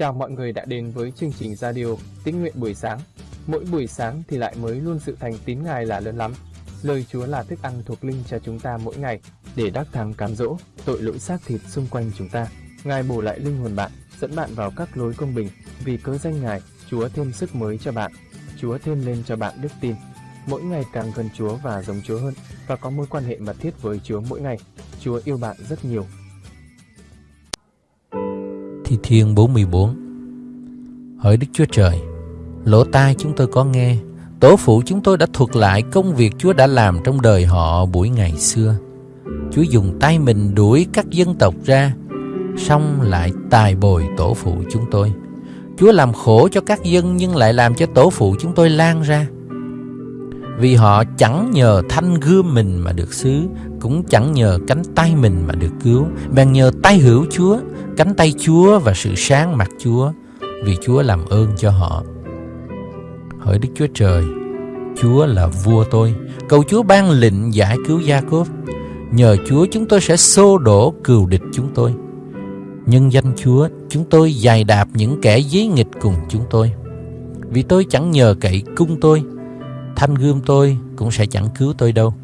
Chào mọi người đã đến với chương trình radio Tín nguyện buổi sáng. Mỗi buổi sáng thì lại mới luôn sự thành tín Ngài là lớn lắm. Lời Chúa là thức ăn thuộc linh cho chúng ta mỗi ngày để đắc thắng cám dỗ tội lỗi xác thịt xung quanh chúng ta. Ngài bổ lại linh hồn bạn, dẫn bạn vào các lối công bình. Vì cớ danh Ngài, Chúa thêm sức mới cho bạn. Chúa thêm lên cho bạn đức tin. Mỗi ngày càng gần Chúa và giống Chúa hơn và có mối quan hệ mật thiết với Chúa mỗi ngày. Chúa yêu bạn rất nhiều Thi Thiên 44 Hỡi Đức Chúa Trời, lỗ tai chúng tôi có nghe, tổ phụ chúng tôi đã thuật lại công việc Chúa đã làm trong đời họ buổi ngày xưa. Chúa dùng tay mình đuổi các dân tộc ra, xong lại tài bồi tổ phụ chúng tôi. Chúa làm khổ cho các dân nhưng lại làm cho tổ phụ chúng tôi lan ra. Vì họ chẳng nhờ thanh gươm mình mà được xứ, cũng chẳng nhờ cánh tay mình mà được cứu, bèn nhờ tay hữu Chúa, cánh tay Chúa và sự sáng mặt Chúa, vì Chúa làm ơn cho họ. Hỡi Đức Chúa Trời, Chúa là vua tôi, cầu Chúa ban lệnh giải cứu Gia Cốp. Nhờ Chúa chúng tôi sẽ xô đổ cừu địch chúng tôi. Nhân danh Chúa, chúng tôi dài đạp những kẻ dí nghịch cùng chúng tôi. Vì tôi chẳng nhờ cậy cung tôi, thanh gươm tôi cũng sẽ chẳng cứu tôi đâu.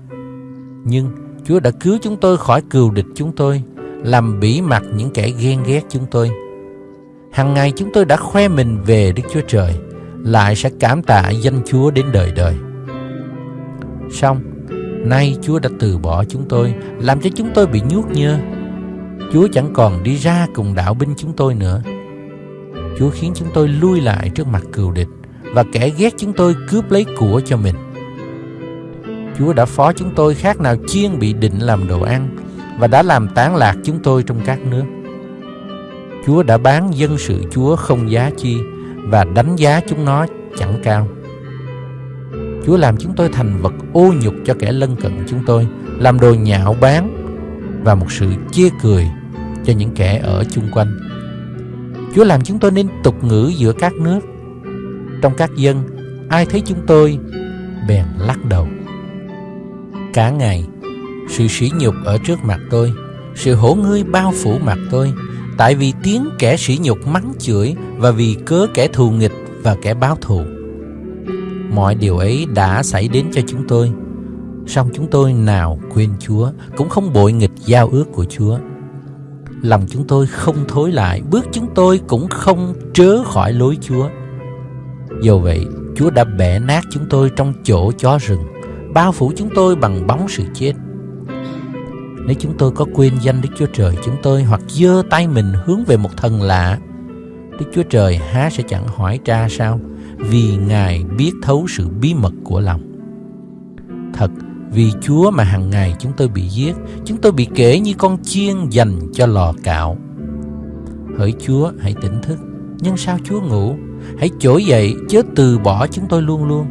Nhưng Chúa đã cứu chúng tôi khỏi cừu địch chúng tôi, làm bỉ mặt những kẻ ghen ghét chúng tôi. Hằng ngày chúng tôi đã khoe mình về Đức Chúa Trời, lại sẽ cảm tạ danh Chúa đến đời đời. Xong, nay Chúa đã từ bỏ chúng tôi, làm cho chúng tôi bị nhuốc nhơ. Chúa chẳng còn đi ra cùng đạo binh chúng tôi nữa. Chúa khiến chúng tôi lui lại trước mặt cừu địch và kẻ ghét chúng tôi cướp lấy của cho mình. Chúa đã phó chúng tôi khác nào chiên bị định làm đồ ăn và đã làm tán lạc chúng tôi trong các nước. Chúa đã bán dân sự Chúa không giá chi và đánh giá chúng nó chẳng cao. Chúa làm chúng tôi thành vật ô nhục cho kẻ lân cận chúng tôi, làm đồ nhạo báng và một sự chê cười cho những kẻ ở chung quanh. Chúa làm chúng tôi nên tục ngữ giữa các nước. Trong các dân, ai thấy chúng tôi bèn lắc đầu. Cả ngày, sự sỉ nhục ở trước mặt tôi, sự hổ ngươi bao phủ mặt tôi, tại vì tiếng kẻ sỉ nhục mắng chửi và vì cớ kẻ thù nghịch và kẻ báo thù. Mọi điều ấy đã xảy đến cho chúng tôi, song chúng tôi nào quên Chúa, cũng không bội nghịch giao ước của Chúa. Lòng chúng tôi không thối lại, bước chúng tôi cũng không trớ khỏi lối Chúa. Do vậy, Chúa đã bẻ nát chúng tôi trong chỗ chó rừng, bao phủ chúng tôi bằng bóng sự chết. Nếu chúng tôi có quên danh Đức Chúa Trời chúng tôi hoặc giơ tay mình hướng về một thần lạ, Đức Chúa Trời há sẽ chẳng hỏi tra sao, vì Ngài biết thấu sự bí mật của lòng. Thật, vì Chúa mà hàng ngày chúng tôi bị giết, chúng tôi bị kể như con chiên dành cho lò cạo. Hỡi Chúa, hãy tỉnh thức, nhưng sao Chúa ngủ? Hãy trỗi dậy, chớ từ bỏ chúng tôi luôn luôn.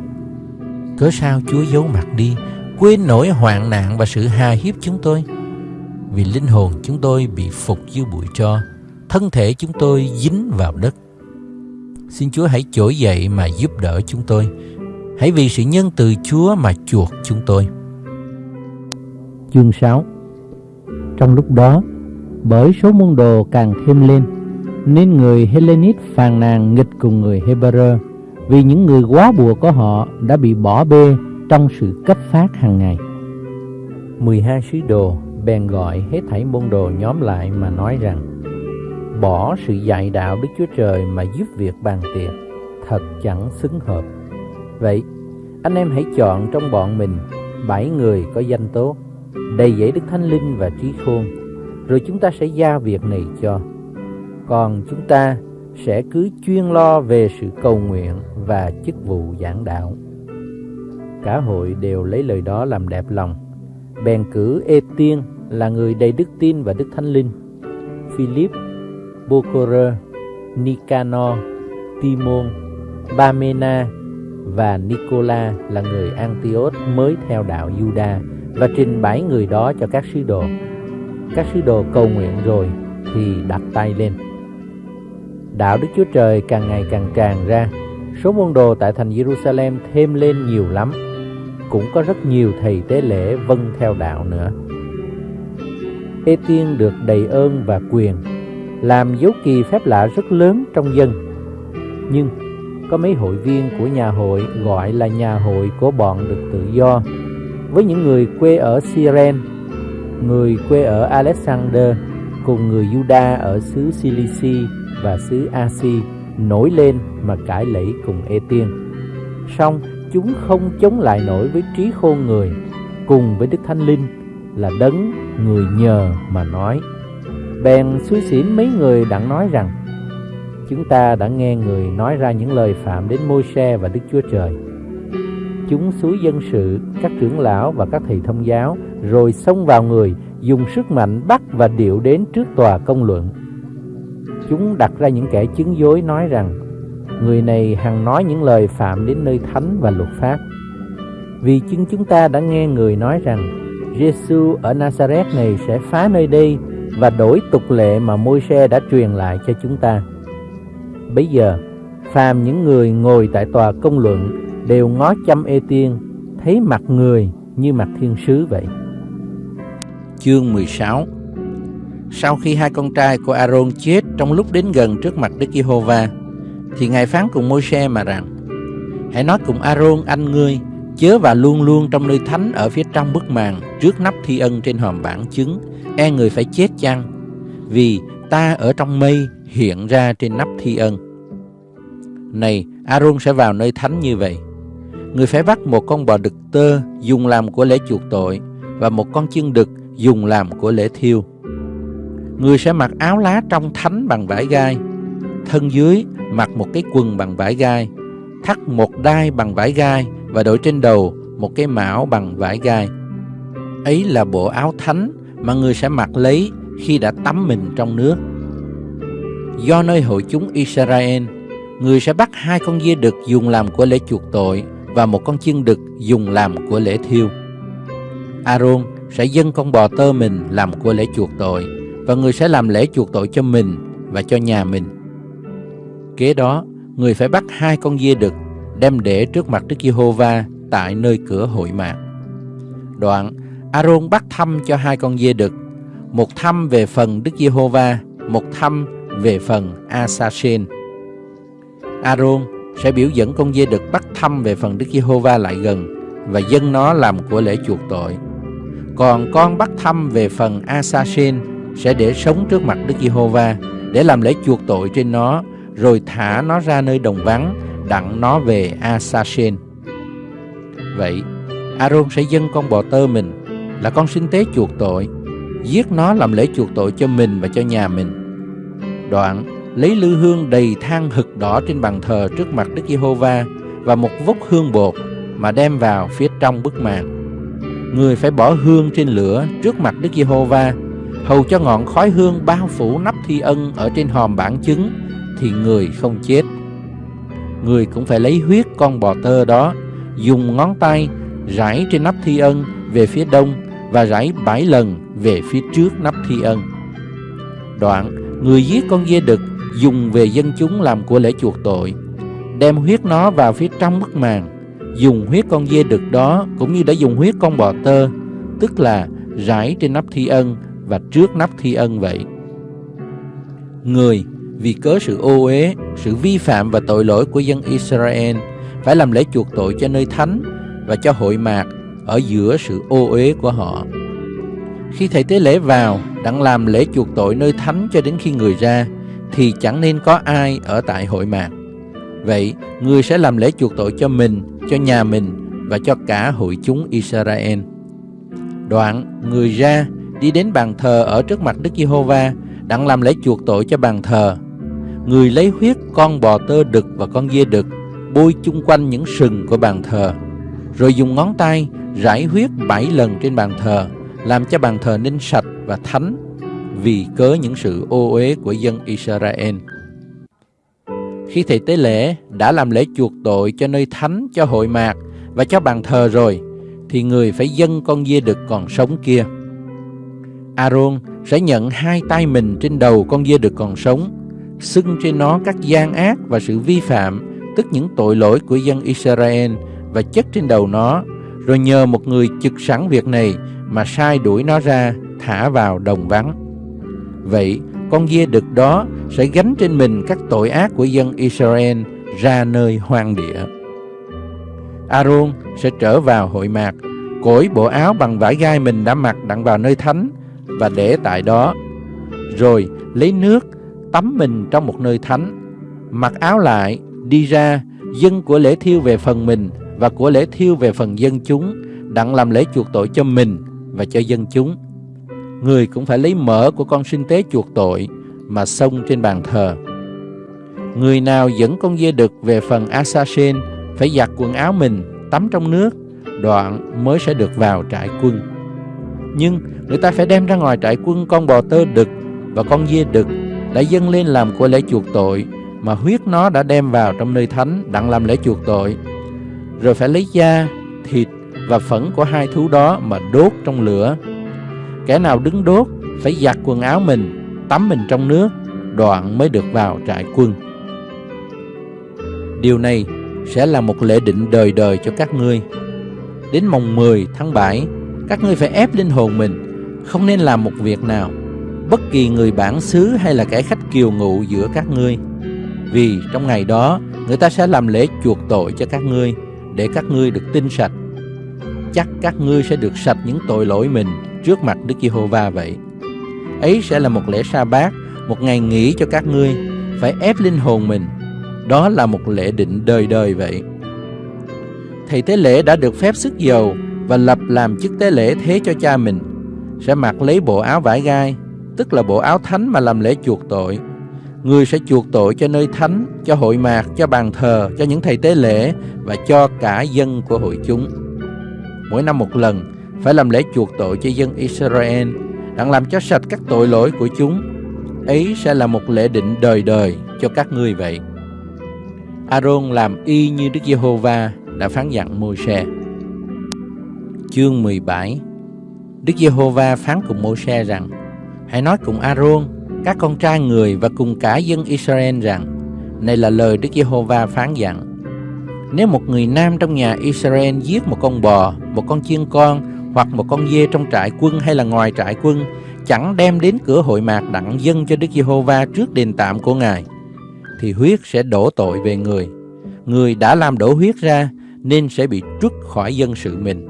Cớ sao Chúa giấu mặt đi, quên nỗi hoạn nạn và sự hà hiếp chúng tôi? Vì linh hồn chúng tôi bị phục dưới bụi tro, thân thể chúng tôi dính vào đất. Xin Chúa hãy trỗi dậy mà giúp đỡ chúng tôi. Hãy vì sự nhân từ Chúa mà chuộc chúng tôi. Chương 6 Trong lúc đó, bởi số môn đồ càng thêm lên, nên người Hellenist phàn nàn nghịch cùng người Hebrew vì những người quá bùa của họ đã bị bỏ bê trong sự cấp phát hàng ngày. 12 sứ đồ bèn gọi hết thảy môn đồ nhóm lại mà nói rằng bỏ sự dạy đạo Đức Chúa Trời mà giúp việc bàn tiệc thật chẳng xứng hợp. Vậy, anh em hãy chọn trong bọn mình bảy người có danh tốt, đầy dẫy Đức Thánh Linh và trí khôn, rồi chúng ta sẽ giao việc này cho. Còn chúng ta sẽ cứ chuyên lo về sự cầu nguyện và chức vụ giảng đạo. Cả hội đều lấy lời đó làm đẹp lòng, bèn cử Ê Tiên là người đầy đức tin và đức thánh linh, Philip, Bocora, Nicanor, Timon, Bamena và Nicola là người Antioch mới theo đạo Juda và trình bày người đó cho các sứ đồ. Các sứ đồ cầu nguyện rồi thì đặt tay lên. Đạo Đức Chúa Trời càng ngày càng tràn ra, số môn đồ tại thành Jerusalem thêm lên nhiều lắm. Cũng có rất nhiều thầy tế lễ vâng theo đạo nữa. Ê Tiên được đầy ơn và quyền làm dấu kỳ phép lạ rất lớn trong dân. Nhưng có mấy hội viên của nhà hội gọi là nhà hội của bọn được tự do với những người quê ở Siren, người quê ở Alexander cùng người Juda ở xứ Cilici và xứ Asi nổi lên mà cãi lẫy cùng Ê Tiên. Song chúng không chống lại nổi với trí khôn người cùng với Đức Thánh Linh là đấng người nhờ mà nói. Bèn suy xỉn mấy người đặng nói rằng chúng ta đã nghe người nói ra những lời phạm đến môi xe và Đức Chúa Trời. Chúng suối dân sự, các trưởng lão và các thầy thông giáo rồi xông vào người, dùng sức mạnh bắt và điệu đến trước tòa công luận. Chúng đặt ra những kẻ chứng dối nói rằng người này hằng nói những lời phạm đến nơi thánh và luật pháp. Vì chính chúng ta đã nghe người nói rằng Giêsu ở Nazareth này sẽ phá nơi đây và đổi tục lệ mà Môi-se đã truyền lại cho chúng ta. Bây giờ, phàm những người ngồi tại tòa công luận đều ngó chăm ê tiên, thấy mặt người như mặt thiên sứ vậy. Chương 16 Sau khi hai con trai của Aaron chết trong lúc đến gần trước mặt Đức Giê-hô-va, thì Ngài phán cùng Môi-se mà rằng, Hãy nói cùng Aaron anh ngươi, chớ và luôn luôn trong nơi thánh ở phía trong bức màn trước nắp thi ân trên hòm bản chứng, e người phải chết chăng? Vì ta ở trong mây hiện ra trên nắp thi ân. Này, Aaron sẽ vào nơi thánh như vậy. Người phải bắt một con bò đực tơ dùng làm của lễ chuộc tội và một con chiên đực dùng làm của lễ thiêu. Người sẽ mặc áo lá trong thánh bằng vải gai, thân dưới mặc một cái quần bằng vải gai, thắt một đai bằng vải gai và đội trên đầu một cái mão bằng vải gai. Ấy là bộ áo thánh mà người sẽ mặc lấy khi đã tắm mình trong nước. Do nơi hội chúng Israel, người sẽ bắt hai con dê đực dùng làm của lễ chuộc tội và một con chiên đực dùng làm của lễ thiêu. Aaron sẽ dâng con bò tơ mình làm của lễ chuộc tội và người sẽ làm lễ chuộc tội cho mình và cho nhà mình. Kế đó, người phải bắt hai con dê đực đem để trước mặt Đức Giê-hô-va tại nơi cửa hội mạc. Đoạn, Aaron bắt thăm cho hai con dê đực, một thăm về phần Đức Giê-hô-va, một thăm về phần Asasen. Aaron sẽ biểu dẫn con dê đực bắt thăm về phần Đức Giê-hô-va lại gần và dâng nó làm của lễ chuộc tội. Còn con bắt thăm về phần Asasen sẽ để sống trước mặt Đức Giê-hô-va để làm lễ chuộc tội trên nó rồi thả nó ra nơi đồng vắng đặng nó về Asasen. Vậy, Aaron sẽ dâng con bò tơ mình là con sinh tế chuộc tội, giết nó làm lễ chuộc tội cho mình và cho nhà mình. Đoạn, lấy lư hương đầy than hực đỏ trên bàn thờ trước mặt Đức Giê-hô-va và một vốc hương bột mà đem vào phía trong bức màn. Người phải bỏ hương trên lửa trước mặt Đức Giê-hô-va, hầu cho ngọn khói hương bao phủ nắp thi ân ở trên hòm bản chứng, thì người không chết. Người cũng phải lấy huyết con bò tơ đó, dùng ngón tay rải trên nắp thi ân về phía đông và rải bảy lần về phía trước nắp thi ân. Đoạn, người giết con dê đực dùng về dân chúng làm của lễ chuộc tội, đem huyết nó vào phía trong bức màn, dùng huyết con dê đực đó cũng như đã dùng huyết con bò tơ, tức là rải trên nắp thi ân và trước nắp thi ân vậy. Người vì cớ sự ô uế, sự vi phạm và tội lỗi của dân Israel phải làm lễ chuộc tội cho nơi thánh và cho hội mạc ở giữa sự ô uế của họ. Khi thầy tế lễ vào đặng làm lễ chuộc tội nơi thánh cho đến khi người ra thì chẳng nên có ai ở tại hội mạc. Vậy, người sẽ làm lễ chuộc tội cho mình, cho nhà mình và cho cả hội chúng Israel. Đoạn, người ra đi đến bàn thờ ở trước mặt Đức Giê-hô-va đặng làm lễ chuộc tội cho bàn thờ. Người lấy huyết con bò tơ đực và con dê đực bôi chung quanh những sừng của bàn thờ, rồi dùng ngón tay rải huyết bảy lần trên bàn thờ, làm cho bàn thờ nên sạch và thánh vì cớ những sự ô uế của dân Israel. Khi thầy tế lễ đã làm lễ chuộc tội cho nơi thánh, cho hội mạc và cho bàn thờ rồi, thì người phải dâng con dê đực còn sống kia. Aaron sẽ nhận hai tay mình trên đầu con dê đực còn sống, xưng trên nó các gian ác và sự vi phạm tức những tội lỗi của dân Israel và chất trên đầu nó, rồi nhờ một người trực sẵn việc này mà sai đuổi nó ra, thả vào đồng vắng. Vậy, con dê đực đó sẽ gánh trên mình các tội ác của dân Israel ra nơi hoang địa. Aaron sẽ trở vào hội mạc, cởi bộ áo bằng vải gai mình đã mặc đặng vào nơi thánh và để tại đó. Rồi lấy nước tắm mình trong một nơi thánh, mặc áo lại, đi ra, dân của lễ thiêu về phần mình và của lễ thiêu về phần dân chúng, đặng làm lễ chuộc tội cho mình và cho dân chúng. Người cũng phải lấy mỡ của con sinh tế chuộc tội mà xông trên bàn thờ. Người nào dẫn con dê đực về phần Asasen phải giặt quần áo mình, tắm trong nước, đoạn mới sẽ được vào trại quân. Nhưng người ta phải đem ra ngoài trại quân con bò tơ đực và con dê đực đã dâng lên làm của lễ chuộc tội mà huyết nó đã đem vào trong nơi thánh đặng làm lễ chuộc tội. Rồi phải lấy da, thịt và phẫn của hai thú đó mà đốt trong lửa. Kẻ nào đứng đốt phải giặt quần áo mình, tắm mình trong nước, đoạn mới được vào trại quân. Điều này sẽ là một lễ định đời đời cho các ngươi. Đến mồng 10 tháng 7, các ngươi phải ép linh hồn mình, không nên làm một việc nào, bất kỳ người bản xứ hay là kẻ khách kiều ngụ giữa các ngươi. Vì trong ngày đó, người ta sẽ làm lễ chuộc tội cho các ngươi, để các ngươi được tinh sạch. Chắc các ngươi sẽ được sạch những tội lỗi mình trước mặt Đức Giê-hô-va vậy. Ấy sẽ là một lễ sa bát, một ngày nghỉ cho các ngươi, phải ép linh hồn mình. Đó là một lễ định đời đời vậy. Thầy tế lễ đã được phép sức dầu và lập làm chức tế lễ thế cho cha mình, sẽ mặc lấy bộ áo vải gai, tức là bộ áo thánh mà làm lễ chuộc tội. Người sẽ chuộc tội cho nơi thánh, cho hội mạc, cho bàn thờ, cho những thầy tế lễ và cho cả dân của hội chúng. Mỗi năm một lần, phải làm lễ chuộc tội cho dân Israel, đặng làm cho sạch các tội lỗi của chúng. Ấy sẽ là một lễ định đời đời cho các ngươi vậy. Aaron làm y như Đức Giê-hô-va đã phán dặn Môi-se. Chương 17 Đức Giê-hô-va phán cùng Môi-se rằng Hãy nói cùng Aaron, các con trai người và cùng cả dân Israel rằng Này là lời Đức Giê-hô-va phán dặn Nếu một người nam trong nhà Israel giết một con bò, một con chiên con hoặc một con dê trong trại quân hay là ngoài trại quân chẳng đem đến cửa hội mạc đặng dân cho Đức Giê-hô-va trước đền tạm của Ngài thì huyết sẽ đổ tội về người. Người đã làm đổ huyết ra nên sẽ bị trút khỏi dân sự mình.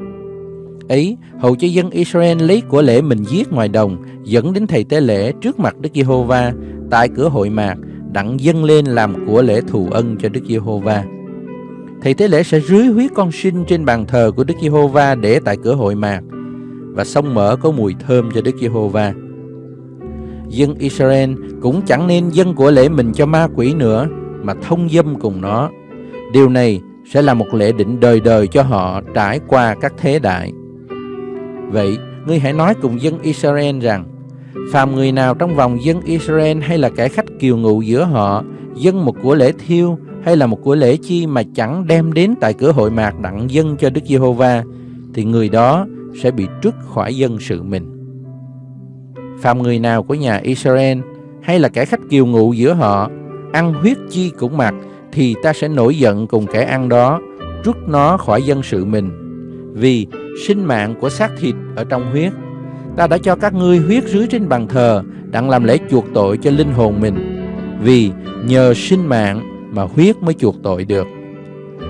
Ấy, hầu cho dân Israel lấy của lễ mình giết ngoài đồng, dẫn đến thầy tế lễ trước mặt Đức Giê-hô-va tại cửa hội mạc, đặng dâng lên làm của lễ thù ân cho Đức Giê-hô-va thì tế lễ sẽ rưới huyết con sinh trên bàn thờ của Đức Giê-hô-va để tại cửa hội mạc và sông mỡ có mùi thơm cho Đức Giê-hô-va. Dân Israel cũng chẳng nên dân của lễ mình cho ma quỷ nữa mà thông dâm cùng nó. Điều này sẽ là một lễ định đời đời cho họ trải qua các thế đại. Vậy, ngươi hãy nói cùng dân Israel rằng, phàm người nào trong vòng dân Israel hay là kẻ khách kiều ngụ giữa họ, dân một của lễ thiêu hay là một của lễ chi mà chẳng đem đến tại cửa hội mạc đặng dân cho Đức Giê-hô-va, thì người đó sẽ bị trút khỏi dân sự mình. Phạm người nào của nhà Israel hay là kẻ khách kiều ngụ giữa họ ăn huyết chi cũng mặc thì ta sẽ nổi giận cùng kẻ ăn đó, rút nó khỏi dân sự mình. Vì sinh mạng của xác thịt ở trong huyết, ta đã cho các ngươi huyết rưới trên bàn thờ đặng làm lễ chuộc tội cho linh hồn mình. Vì nhờ sinh mạng mà huyết mới chuộc tội được.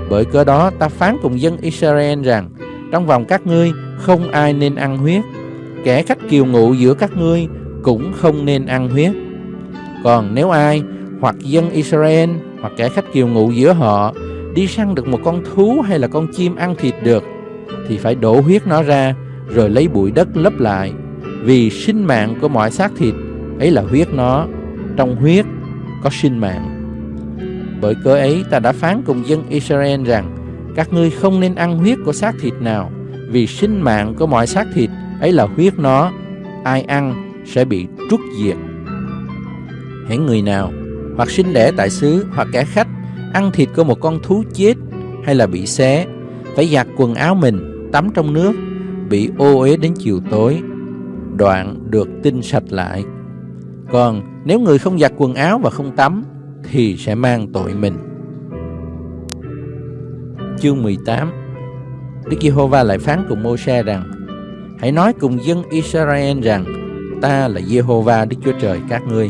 Bởi cớ đó ta phán cùng dân Israel rằng, trong vòng các ngươi không ai nên ăn huyết kẻ khách kiều ngụ giữa các ngươi cũng không nên ăn huyết. Còn nếu ai hoặc dân Israel hoặc kẻ khách kiều ngụ giữa họ đi săn được một con thú hay là con chim ăn thịt được, thì phải đổ huyết nó ra rồi lấy bụi đất lấp lại vì sinh mạng của mọi xác thịt, ấy là huyết nó trong huyết có sinh mạng bởi cớ ấy ta đã phán cùng dân Israel rằng các ngươi không nên ăn huyết của xác thịt nào vì sinh mạng của mọi xác thịt ấy là huyết nó, ai ăn sẽ bị trút diệt. Hãy người nào hoặc sinh đẻ tại xứ hoặc kẻ khách ăn thịt của một con thú chết hay là bị xé, phải giặt quần áo mình, tắm trong nước, bị ô uế đến chiều tối, đoạn được tinh sạch lại. Còn nếu người không giặt quần áo và không tắm thì sẽ mang tội mình. Chương 18 Đức Giê-hô-va lại phán cùng Mô-se rằng Hãy nói cùng dân Israel rằng ta là giê-hô-va Đức Chúa Trời các ngươi.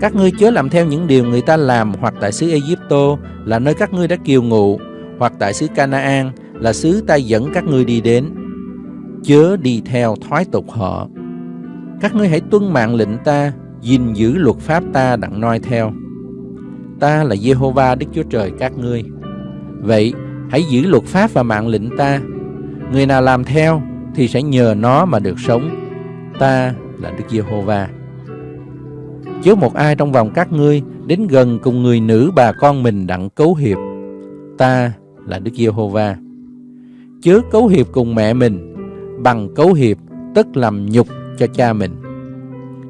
Các ngươi chớ làm theo những điều người ta làm hoặc tại xứ Egypto là nơi các ngươi đã kiều ngụ, hoặc tại xứ Canaan là xứ ta dẫn các ngươi đi đến. Chớ đi theo thoái tục họ. Các ngươi hãy tuân mạng lệnh ta, gìn giữ luật pháp ta đặng noi theo. Ta là Jehovah Đức Chúa Trời các ngươi. Vậy, hãy giữ luật pháp và mạng lệnh ta. Người nào làm theo thì sẽ nhờ nó mà được sống. Ta là Đức Giê-hô-va. Chớ một ai trong vòng các ngươi đến gần cùng người nữ bà con mình đặng cấu hiệp. Ta là Đức Giê-hô-va. Chớ cấu hiệp cùng mẹ mình, bằng cấu hiệp tức làm nhục cho cha mình.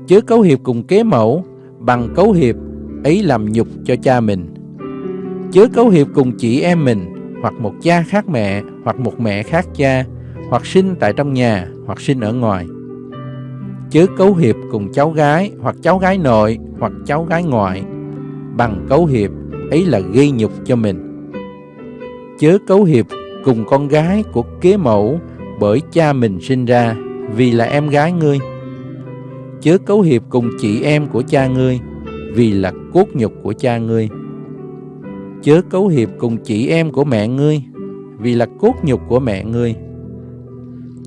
Chớ cấu hiệp cùng kế mẫu, bằng cấu hiệp ấy làm nhục cho cha mình. Chớ cấu hiệp cùng chị em mình, hoặc một cha khác mẹ, hoặc một mẹ khác cha, hoặc sinh tại trong nhà, hoặc sinh ở ngoài. Chớ cấu hiệp cùng cháu gái, hoặc cháu gái nội, hoặc cháu gái ngoại. Bằng cấu hiệp, ấy là gây nhục cho mình. Chớ cấu hiệp cùng con gái của kế mẫu bởi cha mình sinh ra, vì là em gái ngươi. Chớ cấu hiệp cùng chị em của cha ngươi, vì là cốt nhục của cha ngươi. Chớ cấu hiệp cùng chị em của mẹ ngươi, vì là cốt nhục của mẹ ngươi.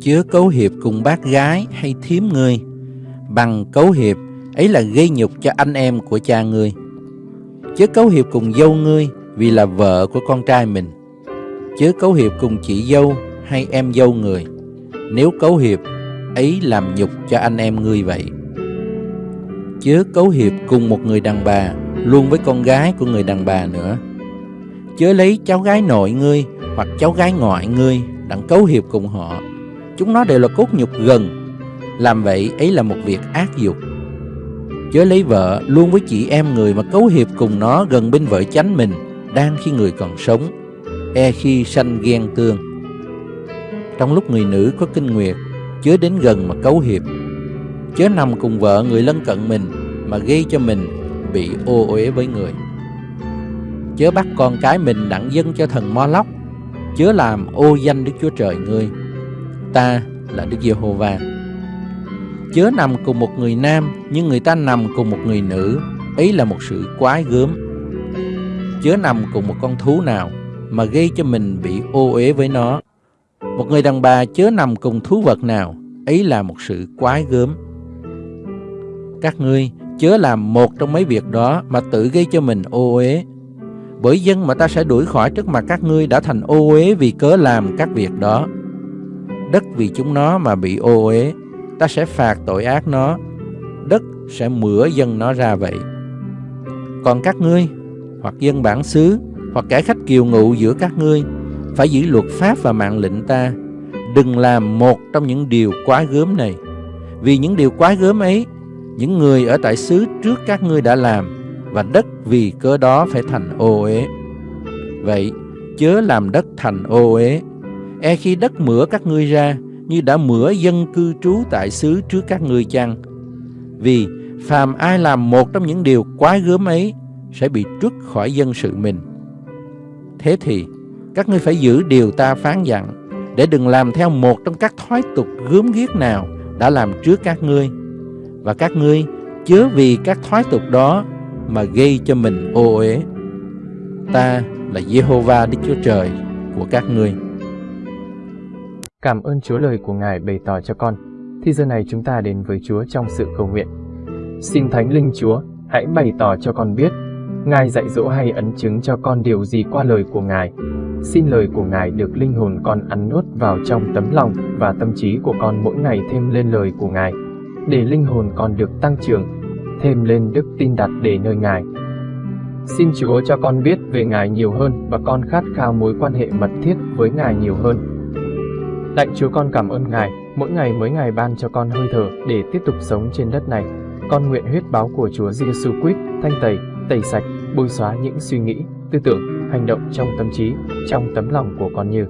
Chớ cấu hiệp cùng bác gái hay thiếm ngươi bằng cấu hiệp ấy là gây nhục cho anh em của cha ngươi. Chớ cấu hiệp cùng dâu ngươi vì là vợ của con trai mình. Chớ cấu hiệp cùng chị dâu hay em dâu người. Nếu cấu hiệp ấy làm nhục cho anh em ngươi vậy chớ cấu hiệp cùng một người đàn bà, luôn với con gái của người đàn bà nữa. Chớ lấy cháu gái nội ngươi hoặc cháu gái ngoại ngươi đặng cấu hiệp cùng họ. Chúng nó đều là cốt nhục gần. Làm vậy, ấy là một việc ác dục. Chớ lấy vợ luôn với chị em người mà cấu hiệp cùng nó gần bên vợ chánh mình Đang khi người còn sống. E khi sanh ghen tương. Trong lúc người nữ có kinh nguyệt, Chớ đến gần mà cấu hiệp. Chớ nằm cùng vợ người lân cận mình Mà gây cho mình bị ô uế với người Chớ bắt con cái mình đặng dân cho thần mo lóc Chớ làm ô danh Đức Chúa Trời ngươi Ta là Đức Giê-hô-va. Chớ nằm cùng một người nam, nhưng người ta nằm cùng một người nữ, ấy là một sự quái gớm. Chớ nằm cùng một con thú nào, mà gây cho mình bị ô uế với nó. Một người đàn bà chớ nằm cùng thú vật nào, ấy là một sự quái gớm. Các ngươi chớ làm một trong mấy việc đó mà tự gây cho mình ô uế. Bởi dân mà ta sẽ đuổi khỏi trước mặt các ngươi đã thành ô uế vì cớ làm các việc đó đất vì chúng nó mà bị ô uế, ta sẽ phạt tội ác nó, đất sẽ mửa dân nó ra vậy. Còn các ngươi, hoặc dân bản xứ, hoặc kẻ khách kiều ngụ giữa các ngươi, phải giữ luật pháp và mạng lệnh ta, đừng làm một trong những điều quá gớm này. Vì những điều quá gớm ấy, những người ở tại xứ trước các ngươi đã làm, và đất vì cớ đó phải thành ô uế. Vậy, chớ làm đất thành ô uế, e khi đất mửa các ngươi ra như đã mửa dân cư trú tại xứ trước các ngươi chăng? Vì phàm ai làm một trong những điều quá gớm ấy sẽ bị trút khỏi dân sự mình. Thế thì các ngươi phải giữ điều ta phán dặn để đừng làm theo một trong các thói tục gớm ghiếc nào đã làm trước các ngươi và các ngươi chớ vì các thói tục đó mà gây cho mình ô uế ta là Jehovah Đức Chúa Trời của các ngươi Cảm ơn Chúa lời của Ngài bày tỏ cho con. Thì giờ này chúng ta đến với Chúa trong sự cầu nguyện. Xin Thánh Linh Chúa, hãy bày tỏ cho con biết, Ngài dạy dỗ hay ấn chứng cho con điều gì qua lời của Ngài. Xin lời của Ngài được linh hồn con ăn nuốt vào trong tấm lòng và tâm trí của con mỗi ngày thêm lên lời của Ngài, để linh hồn con được tăng trưởng, thêm lên đức tin đặt để nơi Ngài. Xin Chúa cho con biết về Ngài nhiều hơn và con khát khao mối quan hệ mật thiết với Ngài nhiều hơn Lạy Chúa con cảm ơn Ngài, mỗi ngày mới Ngài ban cho con hơi thở để tiếp tục sống trên đất này. Con nguyện huyết báo của Chúa Giêsu Christ thanh tẩy, tẩy sạch, bôi xóa những suy nghĩ, tư tưởng, hành động trong tâm trí, trong tấm lòng của con như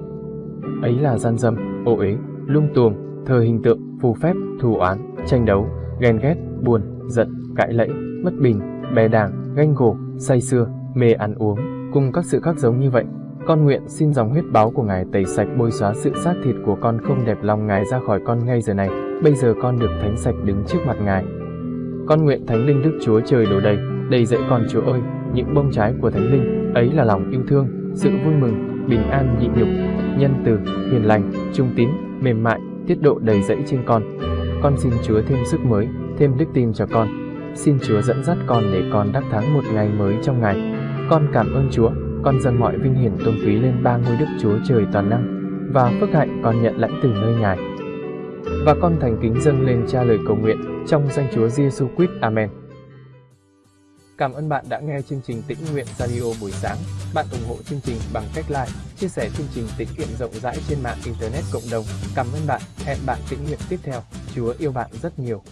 ấy là gian dâm, ô uế, lung tuồng, thờ hình tượng, phù phép, thù oán, tranh đấu, ghen ghét, buồn, giận, cãi lẫy, mất bình, bè đảng, ganh gổ, say sưa, mê ăn uống, cùng các sự khác giống như vậy con nguyện xin dòng huyết báo của Ngài tẩy sạch bôi xóa sự xác thịt của con không đẹp lòng Ngài ra khỏi con ngay giờ này. bây giờ con được thánh sạch đứng trước mặt Ngài. Con nguyện Thánh Linh Đức Chúa Trời đổ đầy, đầy dẫy con Chúa ơi, những bông trái của Thánh Linh, ấy là lòng yêu thương, sự vui mừng, bình an nhịn nhục, nhân từ, hiền lành, trung tín, mềm mại, tiết độ đầy dẫy trên con. Con xin Chúa thêm sức mới, thêm đức tin cho con. Xin Chúa dẫn dắt con để con đắc thắng một ngày mới trong ngày. Con cảm ơn Chúa, con dâng mọi vinh hiển tôn quý lên ba ngôi Đức Chúa Trời toàn năng và phước hạnh con nhận lãnh từ nơi Ngài. Và con thành kính dâng lên cha lời cầu nguyện trong danh Chúa Giêsu Christ. Amen. Cảm ơn bạn đã nghe chương trình Tĩnh Nguyện Radio buổi sáng. Bạn ủng hộ chương trình bằng cách like, chia sẻ chương trình tĩnh nguyện rộng rãi trên mạng Internet cộng đồng. Cảm ơn bạn. Hẹn bạn tĩnh nguyện tiếp theo. Chúa yêu bạn rất nhiều.